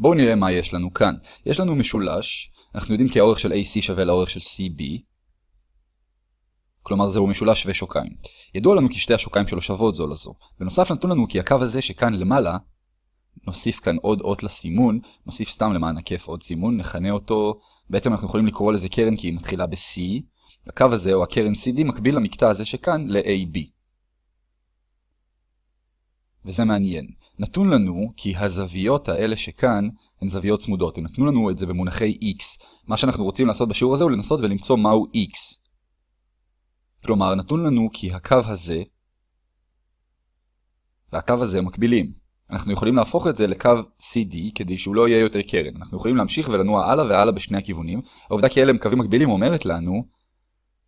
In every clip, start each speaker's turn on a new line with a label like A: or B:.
A: בואו נראה מה יש לנו כאן. יש לנו משולש, אנחנו יודעים כי האורך של AC שווה לאורך של CB, כלומר זהו משולש שווה שוקיים. ידוע לנו כי שתי השוקיים שלו שוות זו לזו. בנוסף נתון לנו כי הקו הזה שכאן למעלה, נוסיף כאן עוד אות לסימון, נוסיף סתם למען הכיף עוד סימון, נכנה אותו, בעצם אנחנו יכולים לקרוא לזה קרן כי היא מתחילה ב-C, הקו הזה או הקרן CD מקביל למקטע הזה שכאן ל-AB. וזה מעניין. נתון לנו כי הזוויות האלה שכאן הן זוויות צמודות. הם נתנו לנו את זה במונחי x. מה שאנחנו רוצים לעשות בשיעור הזה הוא לנסות ולמצוא מהו x. כלומר, נתון לנו כי הקו הזה והקו הזה מקבילים. אנחנו יכולים להפוך את זה לקו CD כדי שהוא לא יהיה יותר קרן. אנחנו יכולים להמשיך ולנוע הלאה והלאה בשני הכיוונים. העובדה כי אלה הם קווים מקבילים אומרת לנו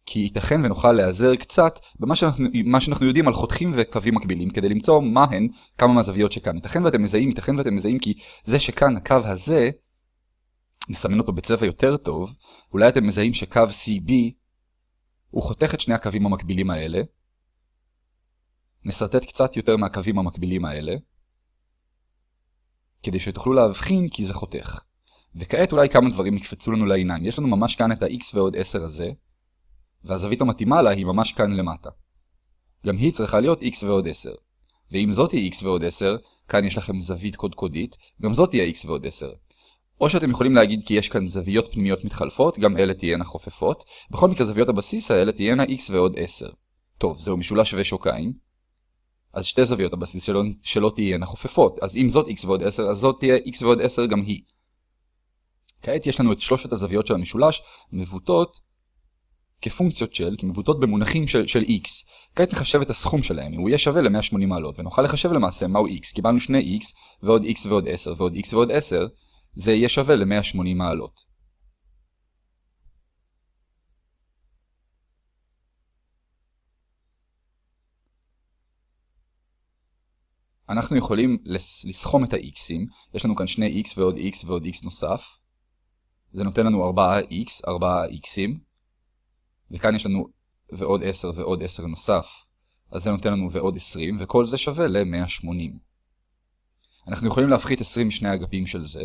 A: כי ייתכן ונוכל להיעזר קצת במה שאנחנו, שאנחנו יודעים על חותכים וקווים מקבילים כדי למצוא מה הן כמה מהזוויות שכאן. ייתכן ואתם מזהים, ייתכן ואתם מזהים כי זה שכאן הקו הזה, נסמן אותו בצבע יותר טוב, אולי אתם מזהים שקו CB הוא חותך את שני הקווים המקבילים האלה. נסרטט קצת יותר מהקווים המקבילים האלה, כדי שתוכלו להבחין כי זה חותך. וכעת אולי כמה דברים יקפצו לנו לעיניים. יש לנו ממש כאן את ה-x ועוד 10 הזה, והזווית המתאימה לה היא ממש כאן למטה. גם היא צריכה להיות x ועוד 10. ואם זאת היא x ועוד 10, כאן יש לכם זווית קודקודית, גם זאת תהיה x ועוד 10. או שאתם יכולים להגיד כי יש כאן זוויות פנימיות מתחלפות, גם אלה תהיינה חופפות. בכל מקרה זוויות הבסיס האלה תהיינה x ועוד 10. טוב, זהו משולש שווה שוקיים. אז שתי זוויות הבסיס שלו, שלא תהיינה חופפות. אז אם זאת x ועוד 10, אז זאת תהיה x ועוד 10 גם היא. כעת יש לנו את שלושת הזוויות של המשולש, מבוטות כפונקציות של, כמבוטות במונחים של, של x. כעת נחשב את הסכום שלהם, הוא יהיה שווה ל-180 מעלות, ונוכל לחשב למעשה מהו x. קיבלנו שני x, ועוד x ועוד 10, ועוד x ועוד 10, זה יהיה שווה ל-180 מעלות. אנחנו יכולים לסכום את ה-x'ים, יש לנו כאן שני x ועוד x ועוד x נוסף. זה נותן לנו 4x, 4x'ים. וכאן יש לנו ועוד 10 ועוד 10 נוסף, אז זה נותן לנו ועוד 20, וכל זה שווה ל-180. אנחנו יכולים להפחית 20 משני אגפים של זה,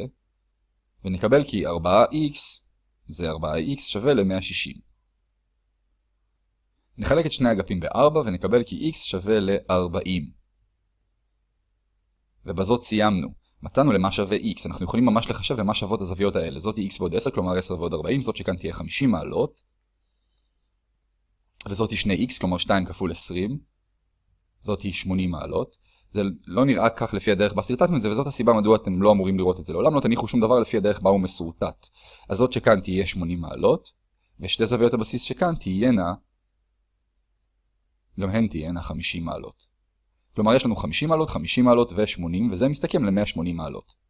A: ונקבל כי 4x זה 4x שווה ל-160. נחלק את שני אגפים ב-4 ונקבל כי x שווה ל-40. ובזאת סיימנו. מצאנו למה שווה x, אנחנו יכולים ממש לחשב למה שוות הזוויות האלה. זאת x ועוד 10, כלומר 10 ועוד 40, זאת שכאן תהיה 50 מעלות. וזאת היא 2x, כלומר 2 כפול 20. זאת היא 80 מעלות. זה לא נראה כך לפי הדרך בה סרטטנו את זה, וזאת הסיבה מדוע אתם לא אמורים לראות את זה. לעולם לא תניחו שום דבר לפי הדרך בה הוא מסורטט. אז זאת שכאן תהיה 80 מעלות, ושתי זוויות הבסיס שכאן תהיינה, גם הן תהיינה 50 מעלות. כלומר יש לנו 50 מעלות, 50 מעלות ו-80, וזה מסתכם ל-180 מעלות.